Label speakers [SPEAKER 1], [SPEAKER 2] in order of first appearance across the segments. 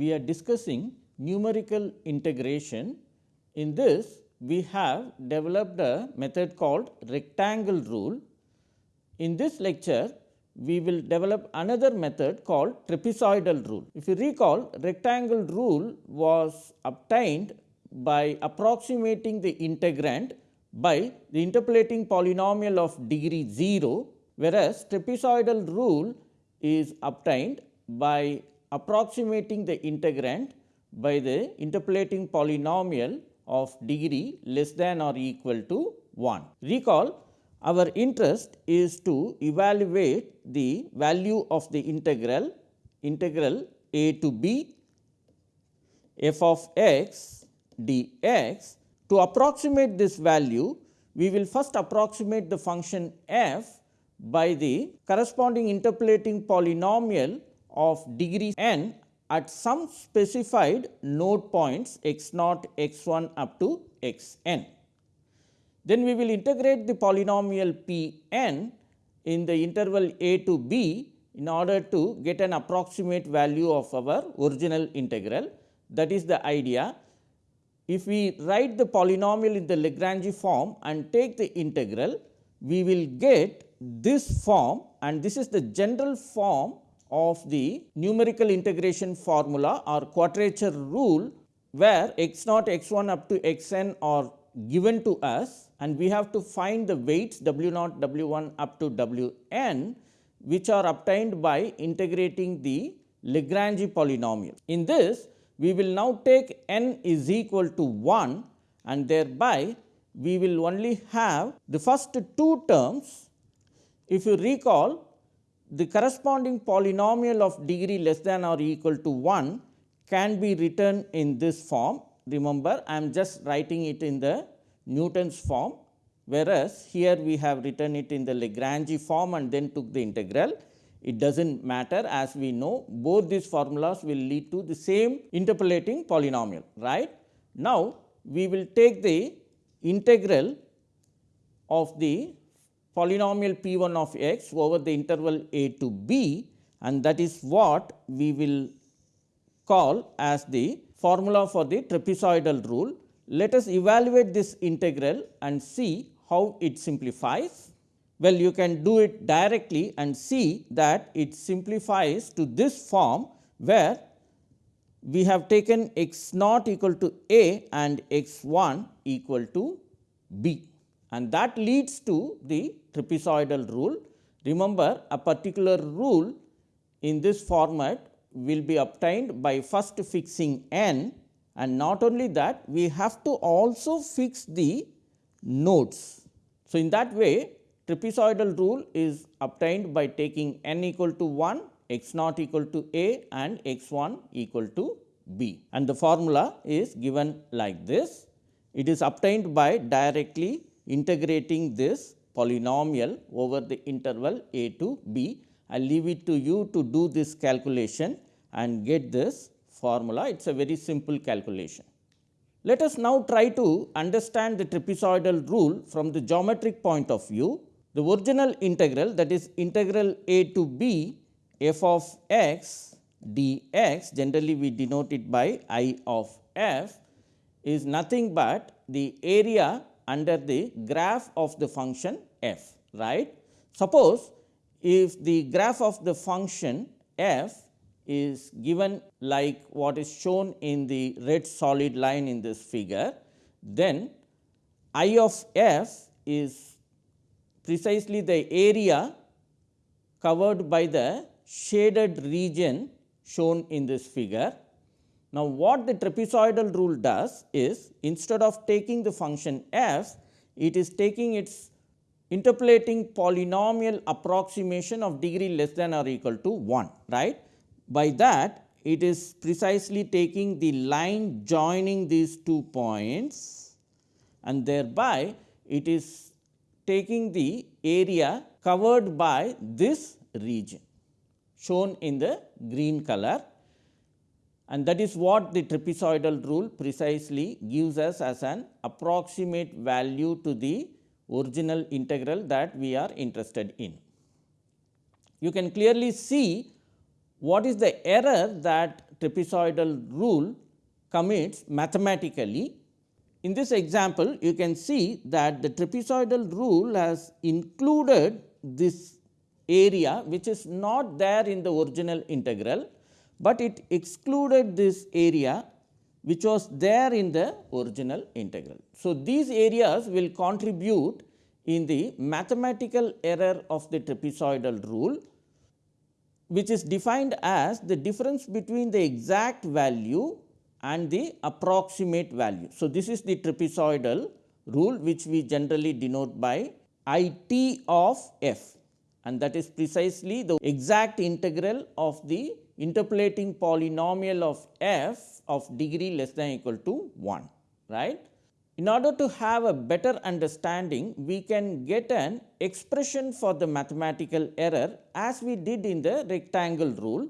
[SPEAKER 1] We are discussing numerical integration. In this, we have developed a method called rectangle rule. In this lecture, we will develop another method called trapezoidal rule. If you recall, rectangle rule was obtained by approximating the integrand by the interpolating polynomial of degree 0, whereas trapezoidal rule is obtained by approximating the integrand by the interpolating polynomial of degree less than or equal to 1. Recall our interest is to evaluate the value of the integral integral a to b f of x dx. To approximate this value, we will first approximate the function f by the corresponding interpolating polynomial of degree n at some specified node points x naught x 1 up to x n. Then we will integrate the polynomial p n in the interval a to b in order to get an approximate value of our original integral. That is the idea. If we write the polynomial in the Lagrange form and take the integral, we will get this form and this is the general form of the numerical integration formula or quadrature rule where x naught x 1 up to x n are given to us and we have to find the weights w naught w 1 up to w n which are obtained by integrating the Lagrange polynomial. In this we will now take n is equal to 1 and thereby we will only have the first two terms. If you recall the corresponding polynomial of degree less than or equal to 1 can be written in this form. Remember, I am just writing it in the Newton's form, whereas here we have written it in the Lagrange form and then took the integral. It does not matter as we know both these formulas will lead to the same interpolating polynomial. right? Now, we will take the integral of the polynomial p 1 of x over the interval a to b and that is what we will call as the formula for the trapezoidal rule. Let us evaluate this integral and see how it simplifies. Well, you can do it directly and see that it simplifies to this form where we have taken x naught equal to a and x 1 equal to b and that leads to the trapezoidal rule. Remember a particular rule in this format will be obtained by first fixing n and not only that we have to also fix the nodes. So, in that way trapezoidal rule is obtained by taking n equal to 1, x naught equal to a and x 1 equal to b and the formula is given like this. It is obtained by directly integrating this polynomial over the interval a to b. I will leave it to you to do this calculation and get this formula. It is a very simple calculation. Let us now try to understand the trapezoidal rule from the geometric point of view. The original integral that is integral a to b f of x dx generally we denote it by i of f is nothing but the area under the graph of the function f right. Suppose if the graph of the function f is given like what is shown in the red solid line in this figure, then I of f is precisely the area covered by the shaded region shown in this figure now, what the trapezoidal rule does is instead of taking the function f, it is taking its interpolating polynomial approximation of degree less than or equal to 1 right. By that it is precisely taking the line joining these two points and thereby it is taking the area covered by this region shown in the green color and that is what the trapezoidal rule precisely gives us as an approximate value to the original integral that we are interested in. You can clearly see what is the error that trapezoidal rule commits mathematically. In this example, you can see that the trapezoidal rule has included this area which is not there in the original integral, but it excluded this area which was there in the original integral. So, these areas will contribute in the mathematical error of the trapezoidal rule which is defined as the difference between the exact value and the approximate value. So, this is the trapezoidal rule which we generally denote by I t of f and that is precisely the exact integral of the interpolating polynomial of f of degree less than equal to 1 right. In order to have a better understanding, we can get an expression for the mathematical error as we did in the rectangle rule.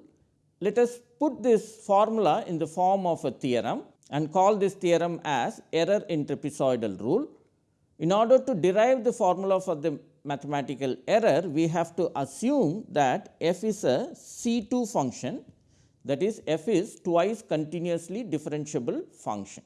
[SPEAKER 1] Let us put this formula in the form of a theorem and call this theorem as error in trapezoidal rule. In order to derive the formula for the mathematical error, we have to assume that f is a C 2 function that is f is twice continuously differentiable function.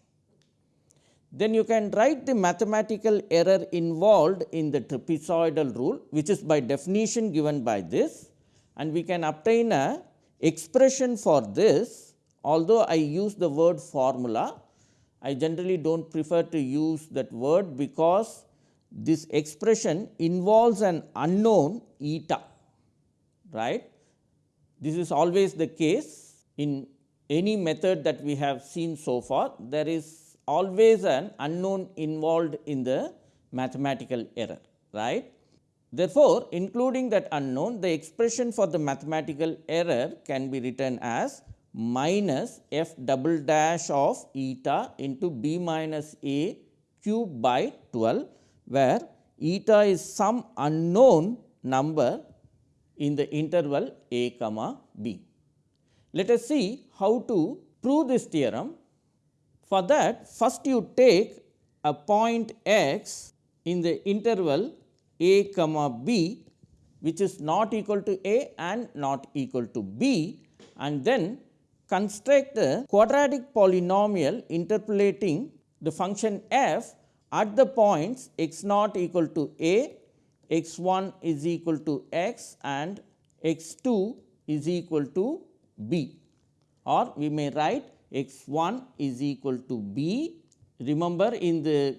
[SPEAKER 1] Then you can write the mathematical error involved in the trapezoidal rule which is by definition given by this and we can obtain a expression for this. Although I use the word formula I generally do not prefer to use that word because this expression involves an unknown eta right. This is always the case in any method that we have seen so far there is always an unknown involved in the mathematical error right. Therefore, including that unknown the expression for the mathematical error can be written as minus f double dash of eta into b minus a cube by 12 where eta is some unknown number in the interval a comma b. Let us see how to prove this theorem for that first you take a point x in the interval a comma b which is not equal to a and not equal to b and then construct the quadratic polynomial interpolating the function f at the points x naught equal to a, x 1 is equal to x and x 2 is equal to b or we may write x 1 is equal to b. Remember in the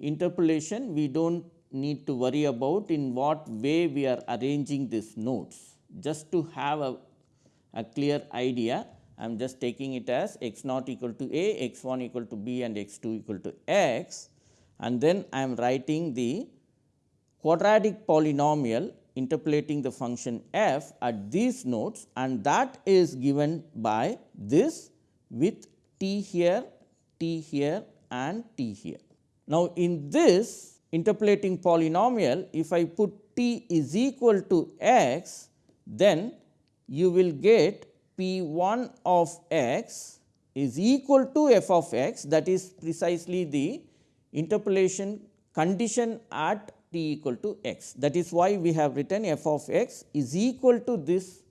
[SPEAKER 1] interpolation we do not need to worry about in what way we are arranging these nodes. Just to have a, a clear idea I am just taking it as x naught equal to a, x 1 equal to b and x 2 equal to x and then I am writing the quadratic polynomial interpolating the function f at these nodes and that is given by this with t here, t here and t here. Now, in this interpolating polynomial if I put t is equal to x then you will get p 1 of x is equal to f of x that is precisely the interpolation condition at t equal to x. That is why we have written f of x is equal to this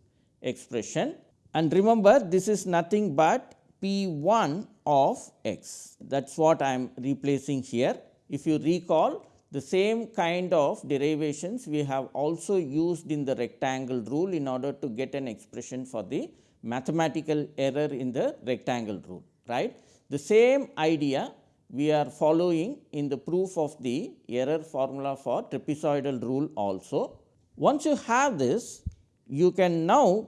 [SPEAKER 1] expression and remember this is nothing but P 1 of x that is what I am replacing here. If you recall the same kind of derivations we have also used in the rectangle rule in order to get an expression for the mathematical error in the rectangle rule right. The same idea we are following in the proof of the error formula for trapezoidal rule also. Once you have this you can now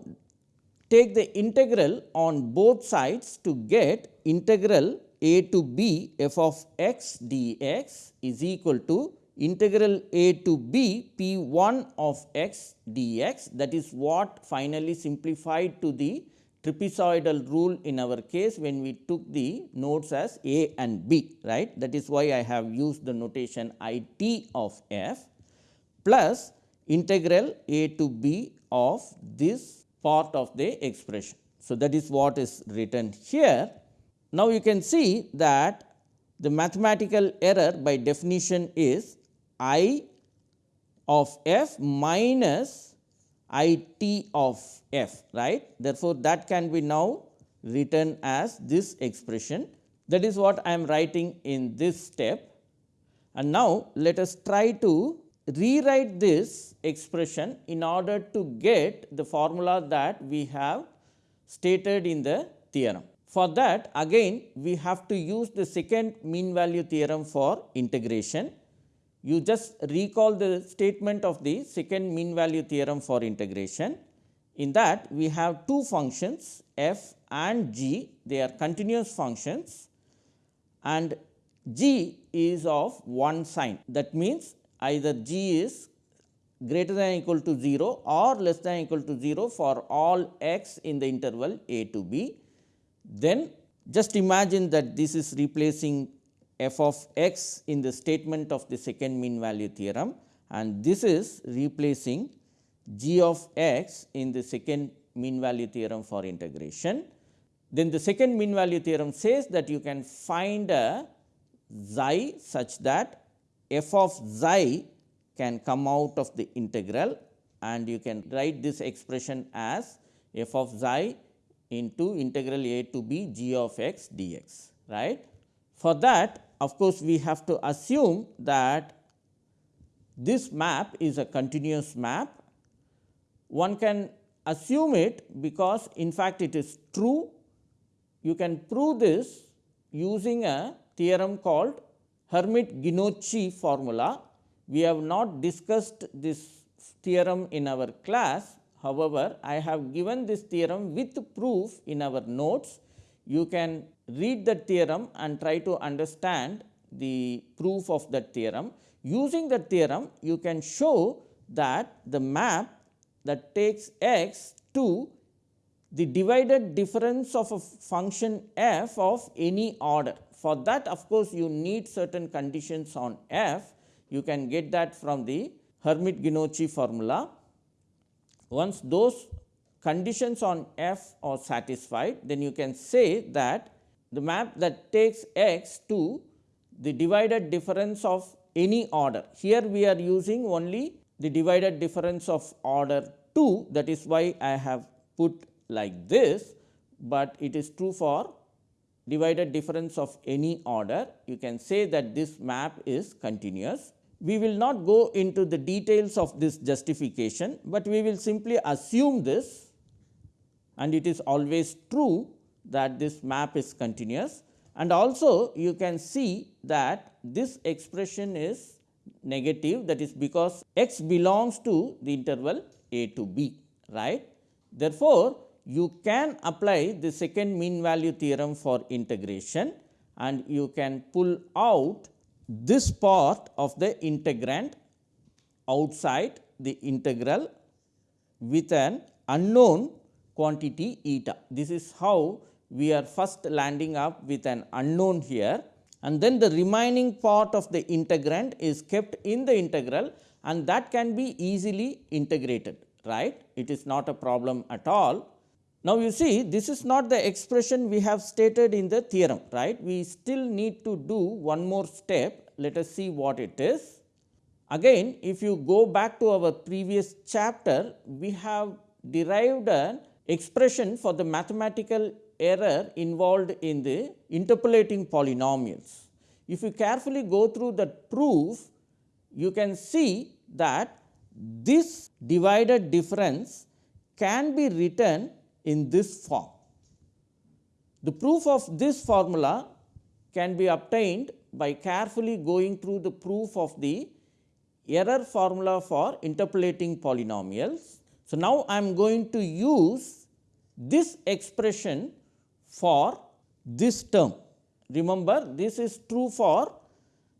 [SPEAKER 1] take the integral on both sides to get integral a to b f of x dx is equal to integral a to b p 1 of x dx that is what finally simplified to the trapezoidal rule in our case when we took the nodes as a and b right that is why I have used the notation i t of f plus integral a to b of this part of the expression. So, that is what is written here. Now, you can see that the mathematical error by definition is i of f minus i t of f right. Therefore, that can be now written as this expression that is what I am writing in this step. And now, let us try to rewrite this expression in order to get the formula that we have stated in the theorem. For that again we have to use the second mean value theorem for integration. You just recall the statement of the second mean value theorem for integration. In that we have two functions f and g, they are continuous functions and g is of one sign. That means, either g is greater than equal to 0 or less than equal to 0 for all x in the interval a to b. Then just imagine that this is replacing f of x in the statement of the second mean value theorem and this is replacing g of x in the second mean value theorem for integration. Then the second mean value theorem says that you can find a xi such that f of xi can come out of the integral and you can write this expression as f of xi into integral a to b g of x dx right. For that of course, we have to assume that this map is a continuous map. One can assume it because in fact, it is true. You can prove this using a theorem called Hermite-Genocchi formula. We have not discussed this theorem in our class. However, I have given this theorem with proof in our notes. You can read that theorem and try to understand the proof of that theorem. Using that theorem, you can show that the map that takes x to the divided difference of a function f of any order. For that of course, you need certain conditions on f. You can get that from the Hermite-Genocchi formula. Once those conditions on f are satisfied, then you can say that the map that takes x to the divided difference of any order. Here we are using only the divided difference of order 2 that is why I have put like this, but it is true for divided difference of any order. You can say that this map is continuous. We will not go into the details of this justification, but we will simply assume this and it is always true that this map is continuous and also you can see that this expression is negative that is because x belongs to the interval a to b right. Therefore, you can apply the second mean value theorem for integration and you can pull out this part of the integrand outside the integral with an unknown quantity eta. This is how we are first landing up with an unknown here and then the remaining part of the integrand is kept in the integral and that can be easily integrated right. It is not a problem at all. Now, you see this is not the expression we have stated in the theorem right. We still need to do one more step let us see what it is. Again if you go back to our previous chapter we have derived an expression for the mathematical error involved in the interpolating polynomials. If you carefully go through the proof, you can see that this divided difference can be written in this form. The proof of this formula can be obtained by carefully going through the proof of the error formula for interpolating polynomials. So, now I am going to use this expression for this term. Remember this is true for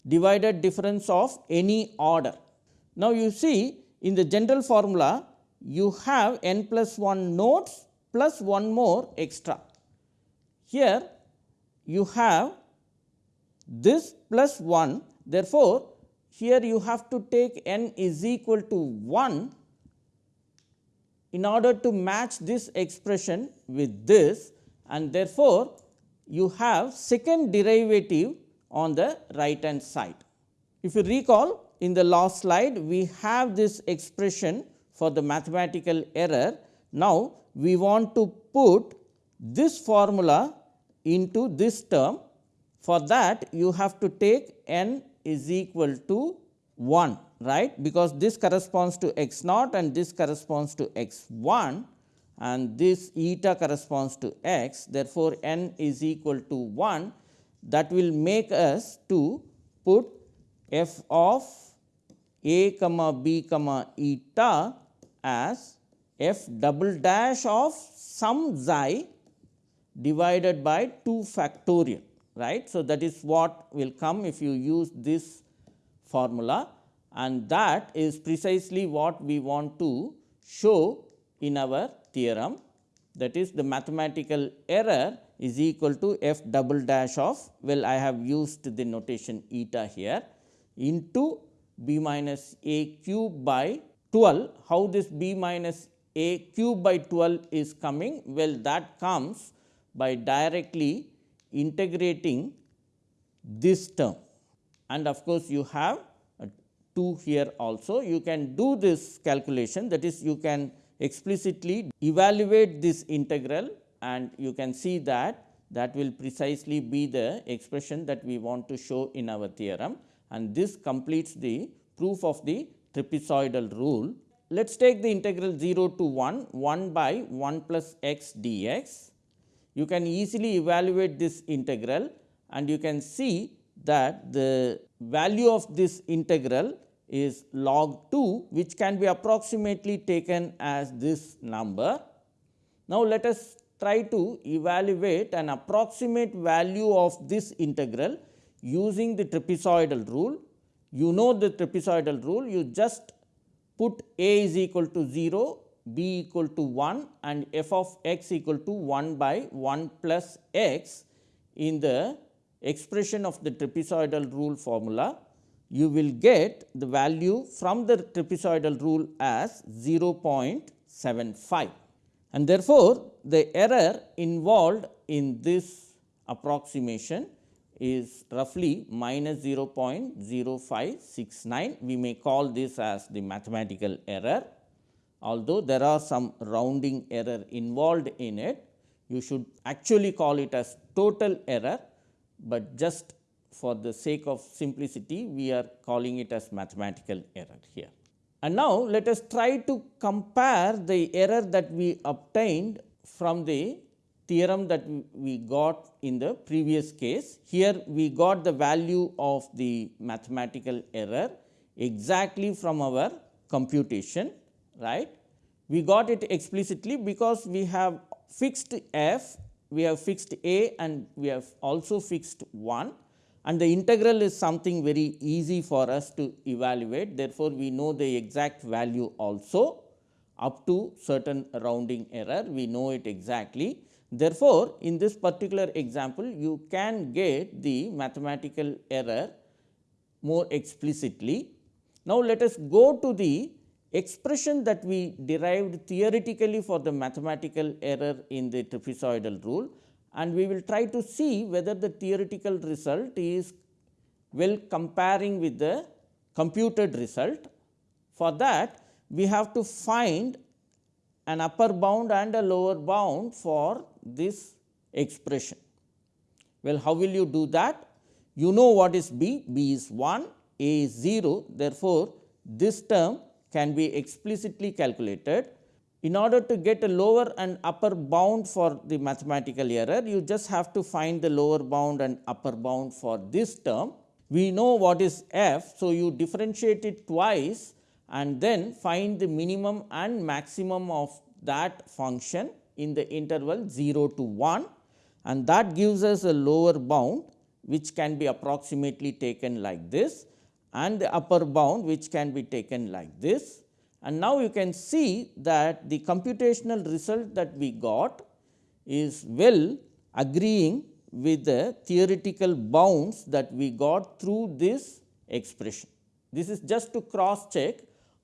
[SPEAKER 1] divided difference of any order. Now, you see in the general formula you have n plus 1 nodes plus one more extra. Here you have this plus 1 therefore, here you have to take n is equal to 1 in order to match this expression with this and therefore, you have second derivative on the right hand side. If you recall in the last slide we have this expression for the mathematical error. Now, we want to put this formula into this term. For that you have to take n is equal to 1 right because this corresponds to x naught and this corresponds to x 1 and this eta corresponds to x. Therefore, n is equal to 1 that will make us to put f of a comma b comma eta as f double dash of some xi divided by 2 factorial right. So, that is what will come if you use this formula and that is precisely what we want to show in our theorem that is the mathematical error is equal to f double dash of well I have used the notation eta here into b minus a cube by 12. How this b minus a cube by 12 is coming? Well that comes by directly integrating this term and of course, you have 2 here also. You can do this calculation that is you can explicitly evaluate this integral and you can see that that will precisely be the expression that we want to show in our theorem and this completes the proof of the trapezoidal rule. Let us take the integral 0 to 1, 1 by 1 plus x dx. You can easily evaluate this integral and you can see that the value of this integral is log 2 which can be approximately taken as this number. Now, let us try to evaluate an approximate value of this integral using the trapezoidal rule. You know the trapezoidal rule, you just put a is equal to 0, b equal to 1 and f of x equal to 1 by 1 plus x in the expression of the trapezoidal rule formula you will get the value from the trapezoidal rule as 0.75. And therefore, the error involved in this approximation is roughly minus 0.0569. We may call this as the mathematical error. Although there are some rounding error involved in it, you should actually call it as total error, but just for the sake of simplicity we are calling it as mathematical error here. And now, let us try to compare the error that we obtained from the theorem that we got in the previous case. Here we got the value of the mathematical error exactly from our computation right. We got it explicitly because we have fixed f, we have fixed a and we have also fixed 1 and the integral is something very easy for us to evaluate. Therefore, we know the exact value also up to certain rounding error we know it exactly. Therefore, in this particular example you can get the mathematical error more explicitly. Now, let us go to the expression that we derived theoretically for the mathematical error in the trapezoidal rule and we will try to see whether the theoretical result is well comparing with the computed result. For that we have to find an upper bound and a lower bound for this expression. Well, how will you do that? You know what is b, b is 1, a is 0. Therefore, this term can be explicitly calculated in order to get a lower and upper bound for the mathematical error, you just have to find the lower bound and upper bound for this term. We know what is f. So, you differentiate it twice and then find the minimum and maximum of that function in the interval 0 to 1 and that gives us a lower bound which can be approximately taken like this and the upper bound which can be taken like this and now you can see that the computational result that we got is well agreeing with the theoretical bounds that we got through this expression. This is just to cross check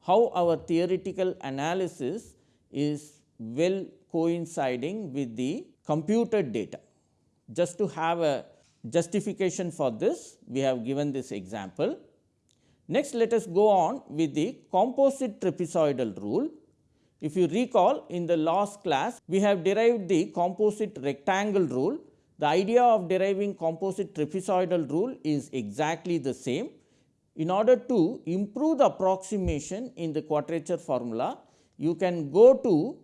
[SPEAKER 1] how our theoretical analysis is well coinciding with the computed data. Just to have a justification for this, we have given this example. Next, let us go on with the composite trapezoidal rule. If you recall in the last class, we have derived the composite rectangle rule. The idea of deriving composite trapezoidal rule is exactly the same. In order to improve the approximation in the quadrature formula, you can go to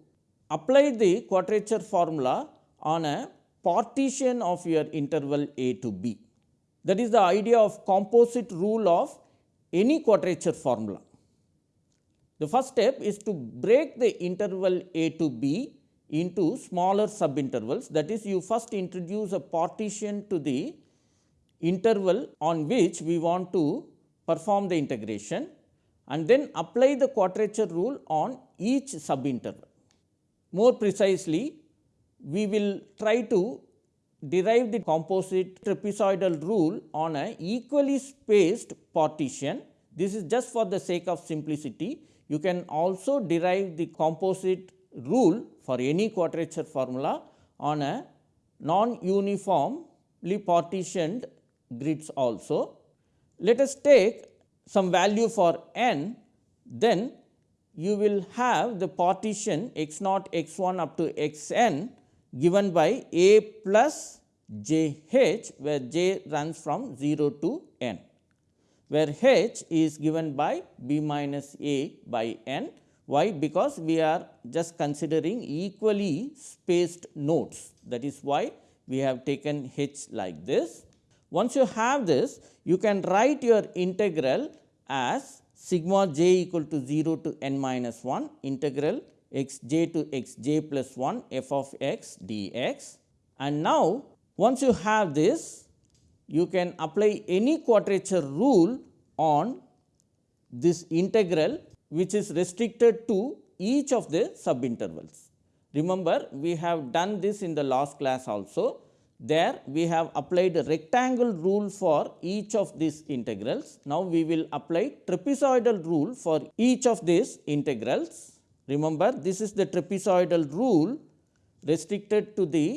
[SPEAKER 1] apply the quadrature formula on a partition of your interval a to b. That is the idea of composite rule of any quadrature formula. The first step is to break the interval a to b into smaller subintervals that is you first introduce a partition to the interval on which we want to perform the integration and then apply the quadrature rule on each subinterval. More precisely, we will try to derive the composite trapezoidal rule on a equally spaced partition. This is just for the sake of simplicity. You can also derive the composite rule for any quadrature formula on a non-uniformly partitioned grids also. Let us take some value for n, then you will have the partition x naught x 1 up to x n given by a plus j h, where j runs from 0 to n, where h is given by b minus a by n. Why? Because we are just considering equally spaced nodes that is why we have taken h like this. Once you have this, you can write your integral as sigma j equal to 0 to n minus 1 integral x j to x j plus 1 f of x dx. And now, once you have this, you can apply any quadrature rule on this integral which is restricted to each of the subintervals. Remember, we have done this in the last class also. There we have applied a rectangle rule for each of these integrals. Now, we will apply trapezoidal rule for each of these integrals. Remember this is the trapezoidal rule restricted to the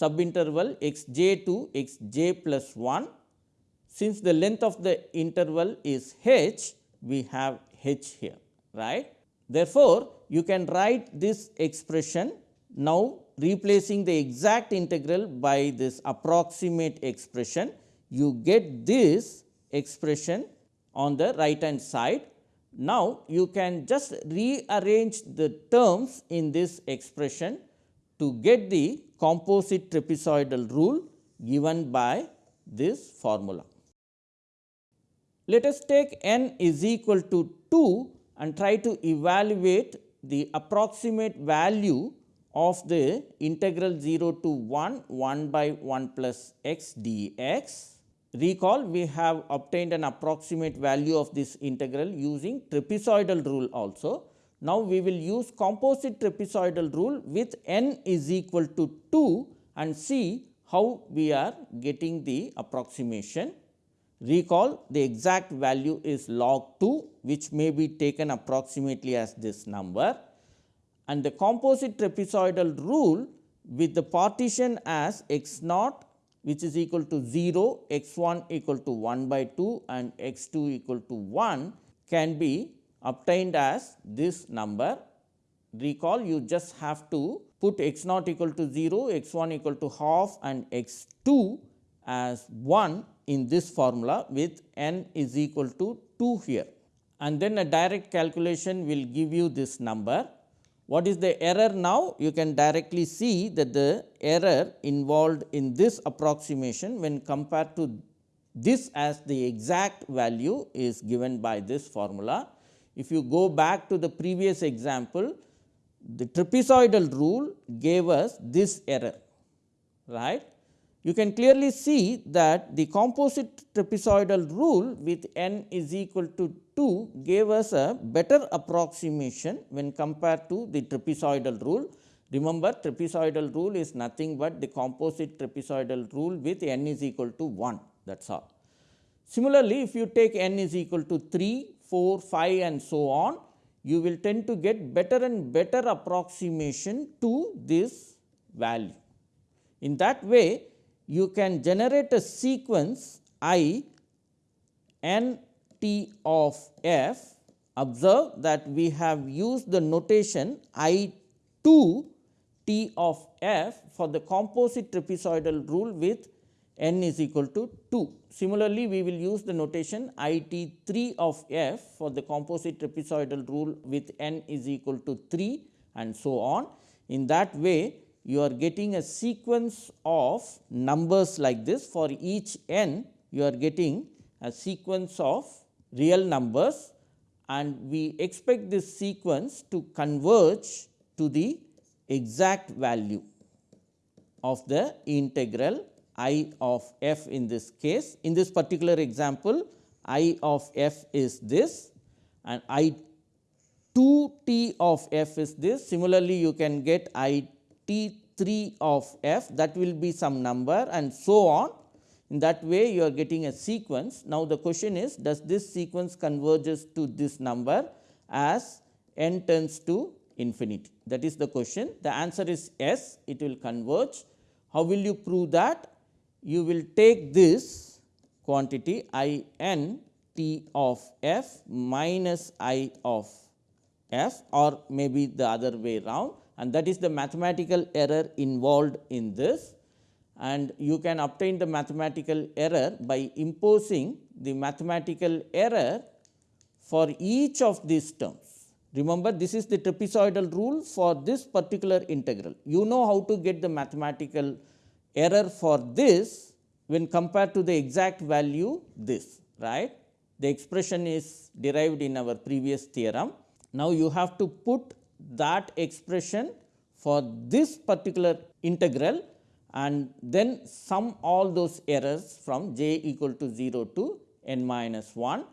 [SPEAKER 1] subinterval x j to x j plus 1. Since the length of the interval is h, we have h here right. Therefore, you can write this expression now replacing the exact integral by this approximate expression, you get this expression on the right hand side. Now, you can just rearrange the terms in this expression to get the composite trapezoidal rule given by this formula. Let us take n is equal to 2 and try to evaluate the approximate value of the integral 0 to 1 1 by 1 plus x dx. Recall we have obtained an approximate value of this integral using trapezoidal rule also. Now, we will use composite trapezoidal rule with n is equal to 2 and see how we are getting the approximation. Recall the exact value is log 2 which may be taken approximately as this number and the composite trapezoidal rule with the partition as x naught which is equal to 0, x 1 equal to 1 by 2 and x 2 equal to 1 can be obtained as this number. Recall you just have to put x naught equal to 0, x 1 equal to half and x 2 as 1 in this formula with n is equal to 2 here. And then a direct calculation will give you this number what is the error now? You can directly see that the error involved in this approximation when compared to this as the exact value is given by this formula. If you go back to the previous example, the trapezoidal rule gave us this error, right. You can clearly see that the composite trapezoidal rule with n is equal to 2 gave us a better approximation when compared to the trapezoidal rule. Remember trapezoidal rule is nothing but the composite trapezoidal rule with n is equal to 1 that is all. Similarly, if you take n is equal to 3, 4, 5 and so on, you will tend to get better and better approximation to this value. In that way, you can generate a sequence i n t of f observe that we have used the notation I 2 t of f for the composite trapezoidal rule with n is equal to 2. Similarly, we will use the notation I t 3 of f for the composite trapezoidal rule with n is equal to 3 and so on. In that way, you are getting a sequence of numbers like this for each n you are getting a sequence of real numbers and we expect this sequence to converge to the exact value of the integral i of f in this case. In this particular example, i of f is this and i 2 t of f is this. Similarly, you can get i t 3 of f that will be some number and so on. In that way, you are getting a sequence. Now, the question is does this sequence converges to this number as n tends to infinity that is the question. The answer is yes, it will converge. How will you prove that? You will take this quantity i n t of f minus i of f or maybe the other way round and that is the mathematical error involved in this and you can obtain the mathematical error by imposing the mathematical error for each of these terms. Remember this is the trapezoidal rule for this particular integral. You know how to get the mathematical error for this when compared to the exact value this right. The expression is derived in our previous theorem. Now, you have to put that expression for this particular integral and then sum all those errors from j equal to 0 to n minus 1.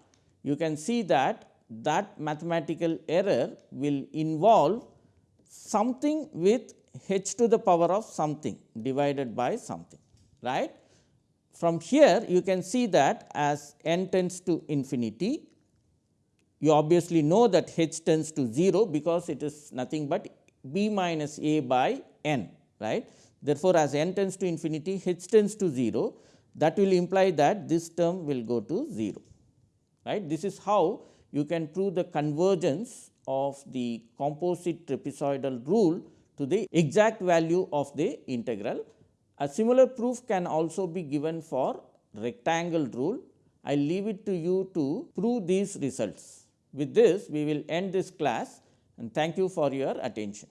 [SPEAKER 1] You can see that that mathematical error will involve something with h to the power of something divided by something right. From here you can see that as n tends to infinity you obviously know that h tends to 0 because it is nothing but b minus a by n right. Therefore, as n tends to infinity h tends to 0 that will imply that this term will go to 0 right. This is how you can prove the convergence of the composite trapezoidal rule to the exact value of the integral. A similar proof can also be given for rectangle rule. I leave it to you to prove these results. With this, we will end this class and thank you for your attention.